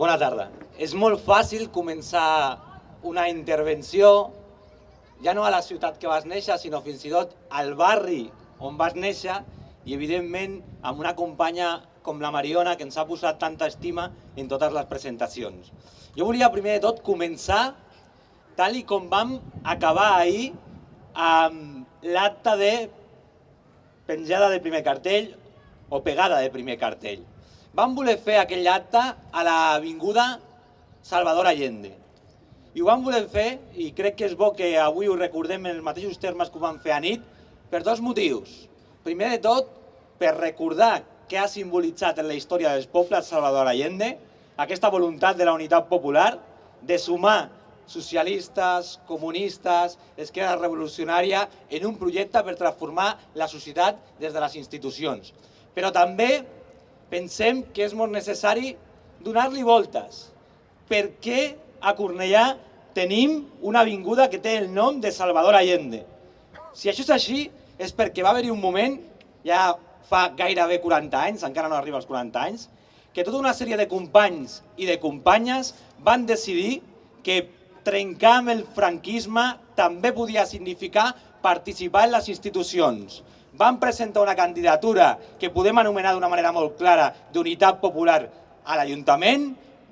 Bona tarda. És molt fàcil començar una intervenció ja no a la ciutat que vas néixer, sinó fins i tot al barri on vas néixer i, evidentment, amb una companya com la Mariona, que ens ha posat tanta estima en totes les presentacions. Jo volia, primer de tot, començar tal i com vam acabar ahir amb l'acte de penjada de primer cartell o pegada de primer cartell. Vam voler fer aquell acte a l'Avinguda Salvador Allende. I ho vam voler fer, i crec que és bo que avui ho recordem en els mateixos termes que ho vam fer a nit, per dos motius. Primer de tot, per recordar què ha simbolitzat en la història dels pobles Salvador Allende, aquesta voluntat de la unitat popular de sumar socialistes, comunistes, esquerra revolucionària en un projecte per transformar la societat des de les institucions. Però també pensem que és molt necessari donar-li voltes. Per què a Cornellà tenim una avinguda que té el nom de Salvador Allende? Si això és així, és perquè va haver-hi un moment, ja fa gairebé 40 anys, encara no arriba als 40 anys, que tota una sèrie de companys i de companyes van decidir que trencar amb el franquisme també podia significar participar en les institucions van presentar una candidatura que podem anomenar d'una manera molt clara d'unitat popular a l'Ajuntament,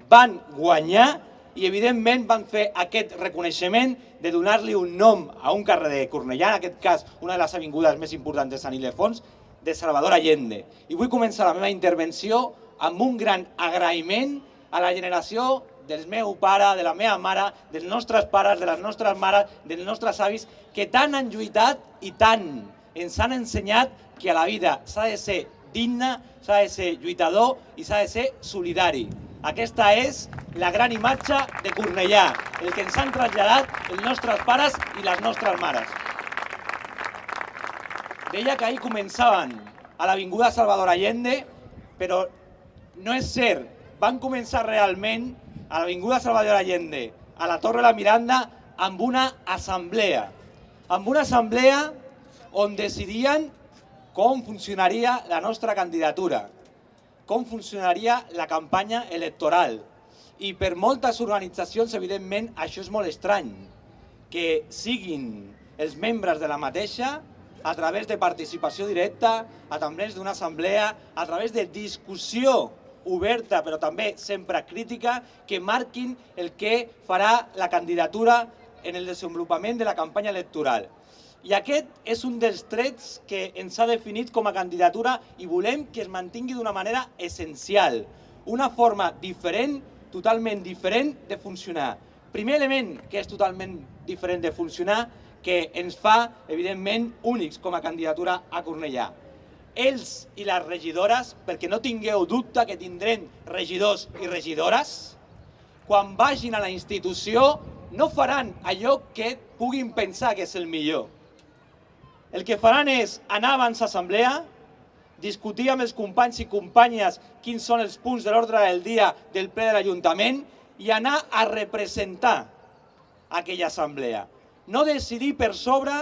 van guanyar i evidentment van fer aquest reconeixement de donar-li un nom a un carrer de Cornellà, en aquest cas una de les avingudes més importants de Sant Ildefons, de Salvador Allende. I vull començar la meva intervenció amb un gran agraïment a la generació del meu pare, de la meva mare, dels nostres pares, de les nostres mares, dels nostres avis, que tant han lluitat i tant ens han ensenyat que a la vida s'ha de ser digne, s'ha de ser lluitador i s'ha de ser solidari. Aquesta és la gran imatge de Cornellà, el que ens han traslladat els nostres pares i les nostres mares. Deia que ahir començaven a l'Avinguda Salvador Allende, però no és cert. Van començar realment a l'Avinguda Salvador Allende, a la Torre la Miranda, amb una assemblea. Amb una assemblea on decidien com funcionaria la nostra candidatura, com funcionaria la campanya electoral. I per moltes organitzacions, evidentment, això és molt estrany, que siguin els membres de la mateixa a través de participació directa, a través d'una assemblea, a través de discussió oberta, però també sempre crítica, que marquin el que farà la candidatura en el desenvolupament de la campanya electoral. I aquest és un dels trets que ens ha definit com a candidatura i volem que es mantingui d'una manera essencial. Una forma diferent, totalment diferent de funcionar. Primer element que és totalment diferent de funcionar, que ens fa, evidentment, únics com a candidatura a Cornellà. Ells i les regidores, perquè no tingueu dubte que tindrem regidors i regidores, quan vagin a la institució no faran allò que puguin pensar que és el millor el que faran és anar abans a assemblea, discutir amb els companys i companyes quins són els punts de l'ordre del dia del ple de l'Ajuntament i anar a representar aquella assemblea. No decidir per sobre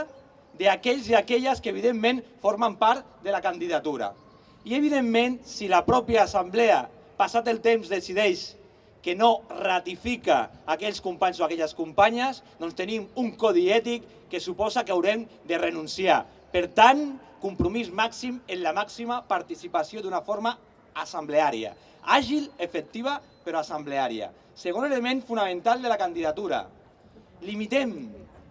d'aquells i aquelles que evidentment formen part de la candidatura. I evidentment, si la pròpia assemblea, passat el temps, decideix que no ratifica aquells companys o aquelles companyes, doncs tenim un codi ètic que suposa que haurem de renunciar. Per tant, compromís màxim en la màxima participació d'una forma assembleària. Àgil, efectiva, però assembleària. Segon element fonamental de la candidatura. Limitem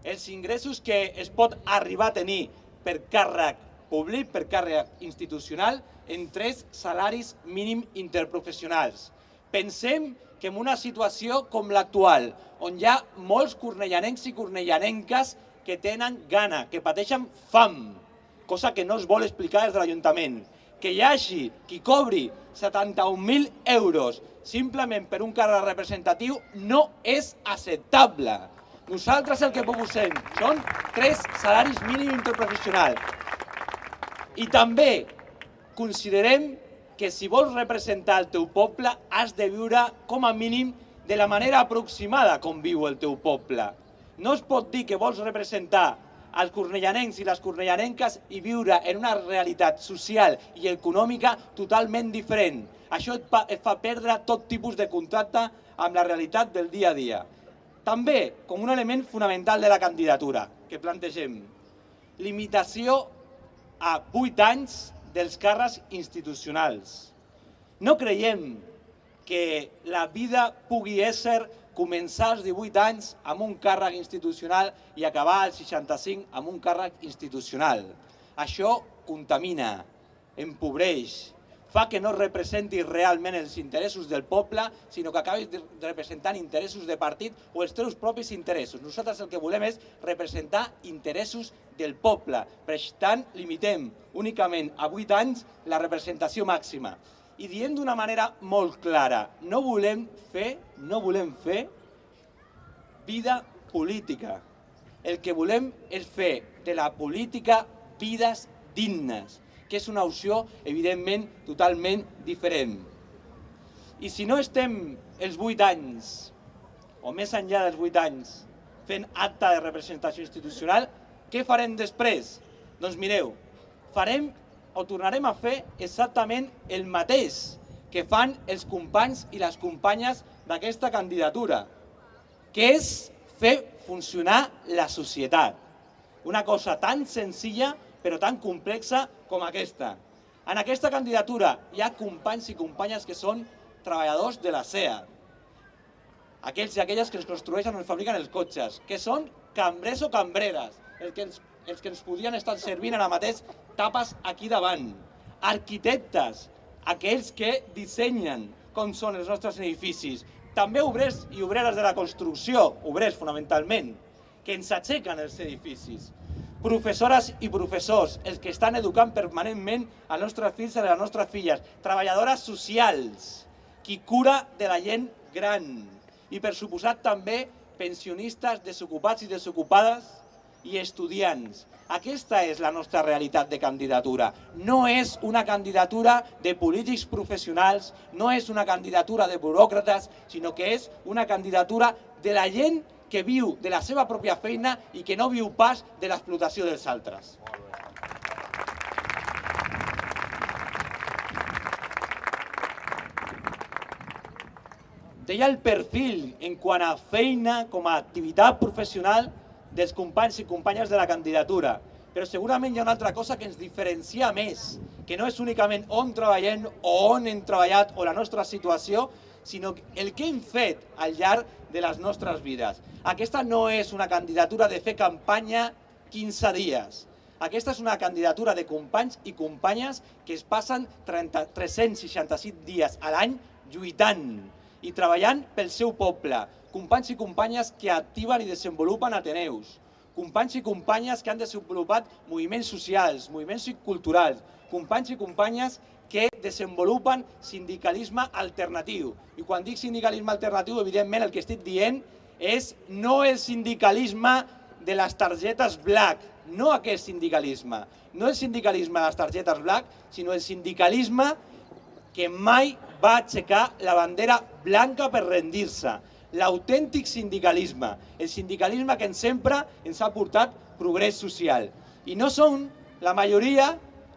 els ingressos que es pot arribar a tenir per càrrec públic, per càrrec institucional, en tres salaris mínim interprofessionals. Pensem que en una situació com l'actual, on hi ha molts cornellanencs i cornellanenques que tenen gana, que pateixen fam, cosa que no es vol explicar des de l'Ajuntament, que hi hagi qui cobri 71.000 euros simplement per un càrrec representatiu no és acceptable. Nosaltres el que proposem són tres salaris mínims interprofessionals. I també considerem que si vols representar el teu poble has de viure com a mínim de la manera aproximada com viu el teu poble. No es pot dir que vols representar als cornellanencs i les cornellanenques i viure en una realitat social i econòmica totalment diferent. Això et et fa perdre tot tipus de contacte amb la realitat del dia a dia. També, com un element fonamental de la candidatura que plantegem, limitació a 8 anys dels càrrecs institucionals. No creiem que la vida pugui ésser començar als 18 anys amb un càrrec institucional i acabar als 65 amb un càrrec institucional. Això contamina, empobreix, fa que no representi realment els interessos del poble, sinó que acabis representant interessos de partit o els teus propis interessos. Nosaltres el que volem és representar interessos del poble. Per tant, limitem únicament a 8 anys la representació màxima i diem d'una manera molt clara, no volem fer, no volem fer vida política. El que volem és fer de la política vides dignes, que és una opció, evidentment, totalment diferent. I si no estem els 8 anys, o més enllà dels 8 anys, fent acte de representació institucional, què farem després? Doncs mireu, farem o tornarem a fer exactament el mateix que fan els companys i les companyes d'aquesta candidatura, que és fer funcionar la societat. Una cosa tan senzilla però tan complexa com aquesta. En aquesta candidatura hi ha companys i companyes que són treballadors de la SEA, aquells i aquelles que ens construeixen o ens fabriquen els cotxes, que són cambrers o cambreres, el que ens els que ens podien estar servint ara mateix tapes aquí davant. Arquitectes, aquells que dissenyen com són els nostres edificis. També obrers i obreres de la construcció, obrers fonamentalment, que ens aixequen els edificis. Professores i professors, els que estan educant permanentment als nostres fills i les nostres filles. Treballadores socials, qui cura de la gent gran. I per suposat també pensionistes, desocupats i desocupades, i estudiants. Aquesta és la nostra realitat de candidatura. No és una candidatura de polítics professionals, no és una candidatura de buròcrates, sinó que és una candidatura de la gent que viu de la seva pròpia feina i que no viu pas de l'explotació dels altres. Deia el perfil en quant a feina com a activitat professional dels companys i companyes de la candidatura. Però segurament hi ha una altra cosa que ens diferencia més, que no és únicament on treballem o on hem treballat o la nostra situació, sinó el que hem fet al llarg de les nostres vides. Aquesta no és una candidatura de fer campanya 15 dies. Aquesta és una candidatura de companys i companyes que es passen 30, 365 dies a l'any lluitant i treballant pel seu poble, companys i companyes que activen i desenvolupen Ateneus, companys i companyes que han desenvolupat moviments socials, moviments culturals, companys i companyes que desenvolupen sindicalisme alternatiu. I quan dic sindicalisme alternatiu, evidentment el que estic dient és no el sindicalisme de les targetes black, no aquest sindicalisme, no el sindicalisme de les targetes black, sinó el sindicalisme que mai va aixecar la bandera blanca per rendir-se, l'autèntic sindicalisme, el sindicalisme que sempre ens ha portat progrés social. I no són la majoria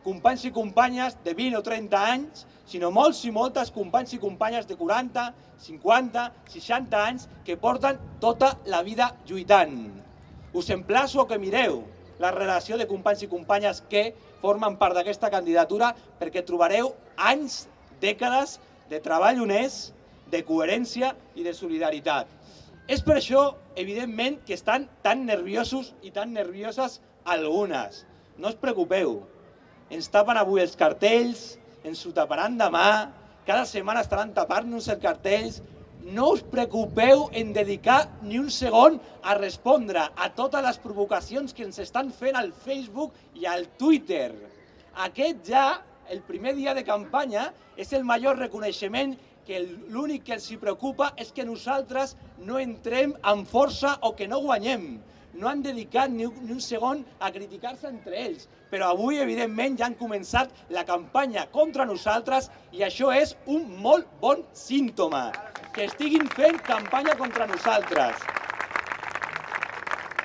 companys i companyes de 20 o 30 anys, sinó molts i moltes companys i companyes de 40, 50, 60 anys que porten tota la vida lluitant. Us emplaço que mireu la relació de companys i companyes que formen part d'aquesta candidatura perquè trobareu anys, dècades de treball honest, de coherència i de solidaritat. És per això, evidentment, que estan tan nerviosos i tan nervioses algunes. No us preocupeu. Ens tapen avui els cartells, ens ho taparan demà, cada setmana estaran tapant-nos els cartells. No us preocupeu en dedicar ni un segon a respondre a totes les provocacions que ens estan fent al Facebook i al Twitter. Aquest ja, el primer dia de campanya, és el major reconeixement que l'únic que els preocupa és que nosaltres no entrem amb força o que no guanyem. No han dedicat ni un, ni un segon a criticar-se entre ells. Però avui, evidentment, ja han començat la campanya contra nosaltres i això és un molt bon símptoma. Que estiguin fent campanya contra nosaltres.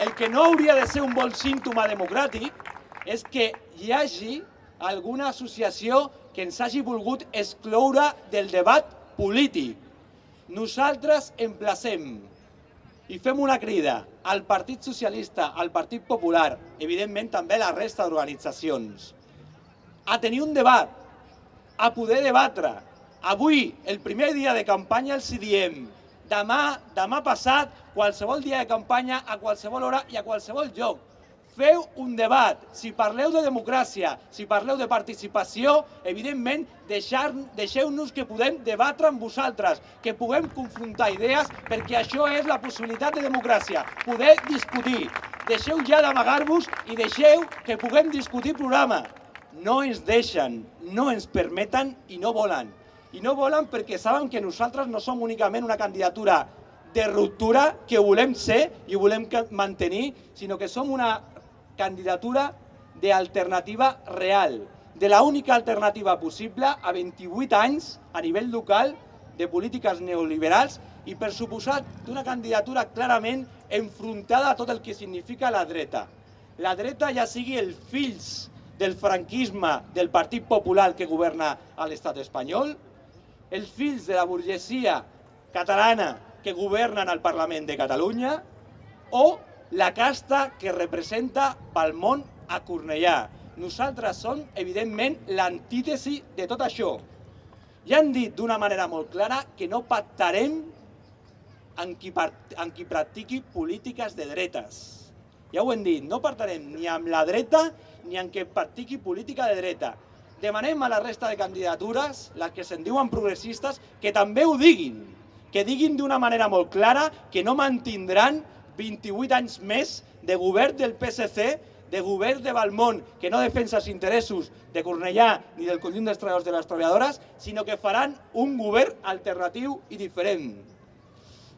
el que no hauria de ser un bon símptoma democràtic és que hi hagi alguna associació que ens hagi volgut excloure del debat polític. Nosaltres emplacem i fem una crida al Partit Socialista, al Partit Popular, evidentment també a la resta d'organitzacions, a tenir un debat, a poder debatre. Avui, el primer dia de campanya, els diem demà, demà passat, qualsevol dia de campanya, a qualsevol hora i a qualsevol lloc. Feu un debat. Si parleu de democràcia, si parleu de participació, evidentment, deixeu-nos que podem debatre amb vosaltres, que puguem confrontar idees, perquè això és la possibilitat de democràcia, poder discutir. Deixeu ja d'amagar-vos i deixeu que puguem discutir programa. No ens deixen, no ens permeten i no volen i no volen perquè saben que nosaltres no som únicament una candidatura de ruptura que volem ser i volem mantenir, sinó que som una candidatura d'alternativa real, de la única alternativa possible a 28 anys a nivell local de polítiques neoliberals i per suposat d'una candidatura clarament enfrontada a tot el que significa la dreta. La dreta ja sigui els fills del franquisme del Partit Popular que governa a l'estat espanyol, els fills de la burgesia catalana que governen al Parlament de Catalunya o la casta que representa pel món a Cornellà. Nosaltres som, evidentment, l'antítesi de tot això. Ja han dit d'una manera molt clara que no pactarem amb qui, amb qui practiqui polítiques de dretes. Ja ho hem dit, no pactarem ni amb la dreta ni amb qui practiqui política de dreta. Demanem a la resta de candidatures, les que se'n diuen progressistes, que també ho diguin, que diguin d'una manera molt clara que no mantindran 28 anys més de govern del PSC, de govern de Balmont, que no defensa els interessos de Cornellà ni del conjunt dels treballadors de les treballadores, sinó que faran un govern alternatiu i diferent.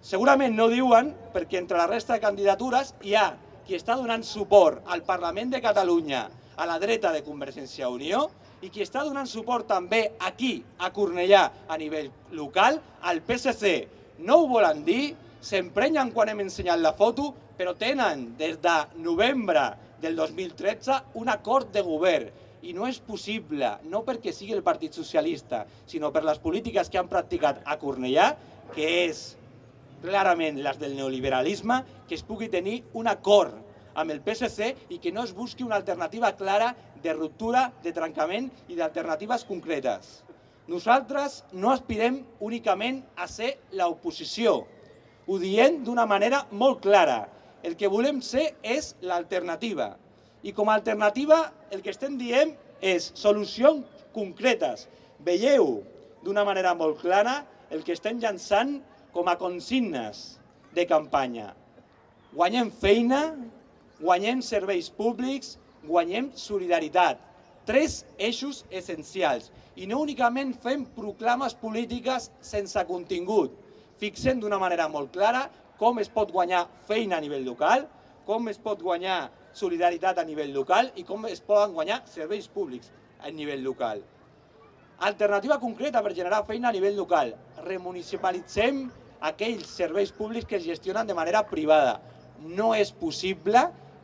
Segurament no diuen perquè entre la resta de candidatures hi ha qui està donant suport al Parlament de Catalunya a la dreta de Convergència i Unió i qui està donant suport també aquí, a Cornellà, a nivell local, al PSC. No ho volen dir, s'emprenyen quan hem ensenyat la foto, però tenen des de novembre del 2013 un acord de govern i no és possible, no perquè sigui el Partit Socialista, sinó per les polítiques que han practicat a Cornellà, que és clarament les del neoliberalisme, que es pugui tenir un acord amb el PSC i que no es busqui una alternativa clara de ruptura, de trencament i d'alternatives concretes. Nosaltres no aspirem únicament a ser l'oposició. Ho diem d'una manera molt clara. El que volem ser és l'alternativa. I com a alternativa el que estem dient és solucions concretes. Veieu d'una manera molt clara el que estem llançant com a consignes de campanya. Guanyem feina, guanyem serveis públics, guanyem solidaritat. Tres eixos essencials. I no únicament fem proclames polítiques sense contingut. Fixem d'una manera molt clara com es pot guanyar feina a nivell local, com es pot guanyar solidaritat a nivell local i com es poden guanyar serveis públics a nivell local. Alternativa concreta per generar feina a nivell local. Remunicipalitzem aquells serveis públics que es gestionen de manera privada. No és possible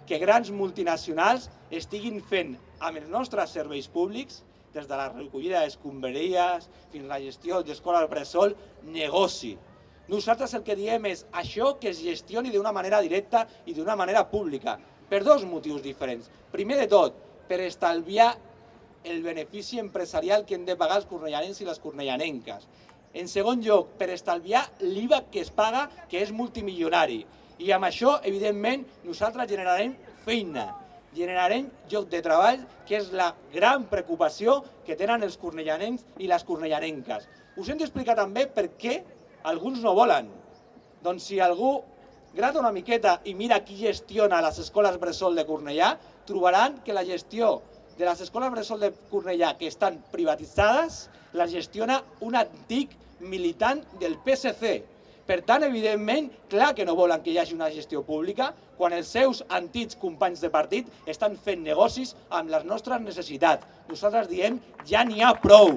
que grans multinacionals estiguin fent amb els nostres serveis públics, des de la recollida d'escombraries fins a la gestió d'escola al bressol, negoci. Nosaltres el que diem és això que es gestioni d'una manera directa i d'una manera pública, per dos motius diferents. Primer de tot, per estalviar el benefici empresarial que hem de pagar els cornellanens i les cornellanenques. En segon lloc, per estalviar l'IVA que es paga, que és multimilionari. I amb això, evidentment, nosaltres generarem feina, generarem lloc de treball, que és la gran preocupació que tenen els cornellanencs i les cornellanenques. Us hem d'explicar també per què alguns no volen. Doncs si algú grata una miqueta i mira qui gestiona les escoles Bressol de Cornellà, trobaran que la gestió de les escoles Bressol de Cornellà que estan privatitzades la gestiona un antic militant del PSC, per tant, evidentment, clar que no volen que hi hagi una gestió pública quan els seus antics companys de partit estan fent negocis amb les nostres necessitats. Nosaltres diem, ja n'hi ha prou.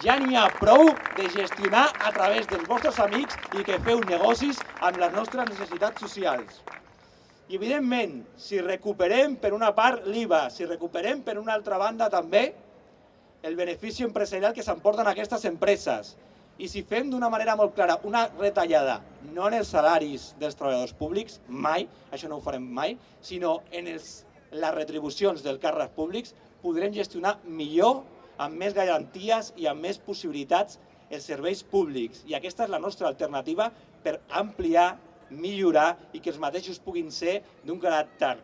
Ja n'hi ha prou de gestionar a través dels vostres amics i que feu negocis amb les nostres necessitats socials. I evidentment, si recuperem per una part l'IVA, si recuperem per una altra banda també el benefici empresarial que s'emporten aquestes empreses, i si fem d'una manera molt clara una retallada, no en els salaris dels treballadors públics, mai, això no ho farem mai, sinó en els, les retribucions dels càrrecs públics, podrem gestionar millor, amb més garanties i amb més possibilitats els serveis públics. I aquesta és la nostra alternativa per ampliar, millorar i que els mateixos puguin ser d'un caràcter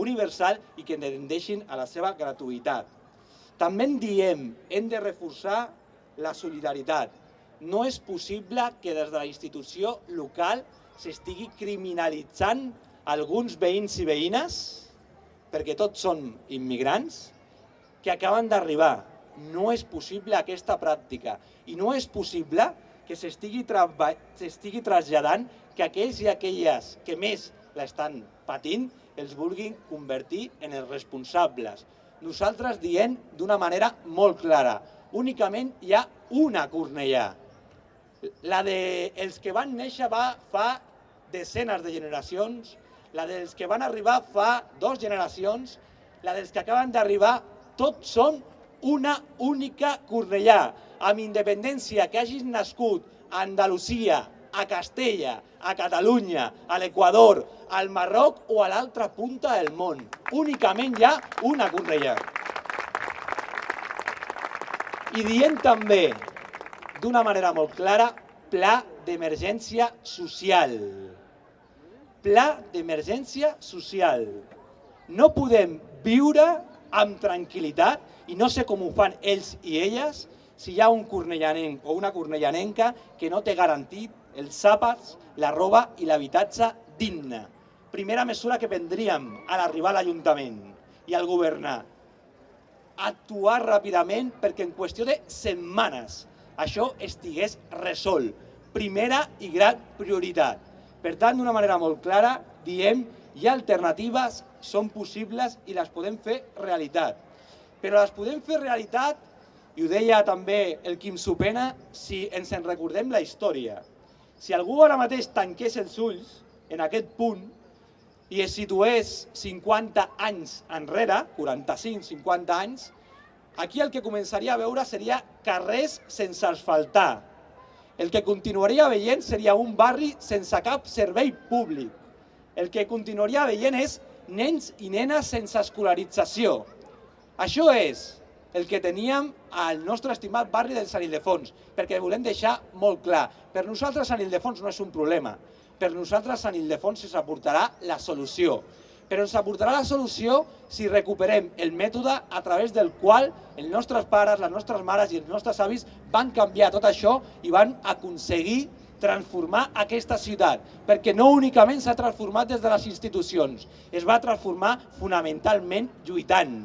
universal i que tendeixin a la seva gratuïtat. També en diem, hem de reforçar la solidaritat no és possible que des de la institució local s'estigui criminalitzant alguns veïns i veïnes, perquè tots són immigrants, que acaben d'arribar. No és possible aquesta pràctica i no és possible que s'estigui traslladant que aquells i aquelles que més l'estan patint els vulguin convertir en els responsables. Nosaltres diem d'una manera molt clara, únicament hi ha una Cornellà, la dels que van néixer va fa desenes de generacions, la dels que van arribar fa dues generacions, la dels que acaben d'arribar, tots són una única Cornellà, amb independència que hagis nascut a Andalusia, a Castella, a Catalunya, a l'Equador, al Marroc o a l'altra punta del món. Únicament hi ha una Cornellà. I dient també d'una manera molt clara, pla d'emergència social. Pla d'emergència social. No podem viure amb tranquil·litat i no sé com ho fan ells i elles si hi ha un cornellanenc o una cornellanenca que no té garantit els àpats, la roba i l'habitatge digne. Primera mesura que prendríem a l'arribar a l'Ajuntament i al governar. Actuar ràpidament perquè en qüestió de setmanes això estigués resolt. Primera i gran prioritat. Per tant, d'una manera molt clara, diem hi ha alternatives, són possibles i les podem fer realitat. Però les podem fer realitat, i ho deia també el Quim Supena, si ens en recordem la història. Si algú ara mateix tanqués els ulls en aquest punt i es situés 50 anys enrere, 45-50 anys, aquí el que començaria a veure seria carrers sense asfaltar. El que continuaria veient seria un barri sense cap servei públic. El que continuaria veient és nens i nenes sense escolarització. Això és el que teníem al nostre estimat barri del Sant Ildefons, perquè volem deixar molt clar, per nosaltres Sant Ildefons no és un problema, per nosaltres Sant Ildefons s'aportarà la solució. Però ens aportarà la solució si recuperem el mètode a través del qual els nostres pares, les nostres mares i els nostres avis van canviar tot això i van aconseguir transformar aquesta ciutat, perquè no únicament s'ha transformat des de les institucions, es va transformar fonamentalment lluitant.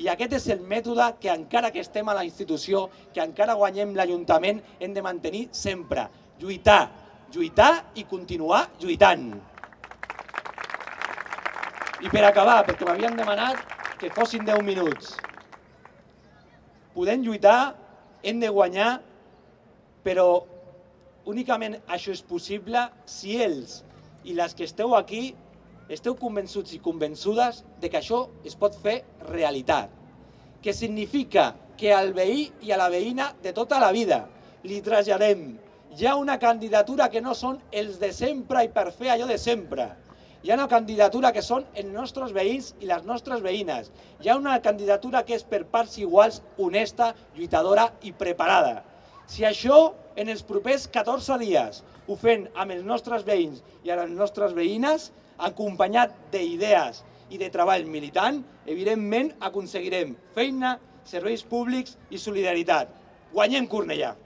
I aquest és el mètode que encara que estem a la institució, que encara guanyem l'Ajuntament, hem de mantenir sempre. Lluitar, lluitar i continuar lluitant. I per acabar, perquè m'havien demanat que fossin 10 minuts. Podem lluitar, hem de guanyar, però únicament això és possible si ells i les que esteu aquí esteu convençuts i convençudes de que això es pot fer realitat. Que significa que al veí i a la veïna de tota la vida li traslladem ha una candidatura que no són els de sempre i per fer allò de sempre hi ha una candidatura que són els nostres veïns i les nostres veïnes. Hi ha una candidatura que és per parts iguals, honesta, lluitadora i preparada. Si això en els propers 14 dies ho fem amb els nostres veïns i amb les nostres veïnes, acompanyat d'idees i de treball militant, evidentment aconseguirem feina, serveis públics i solidaritat. Guanyem Cornellà!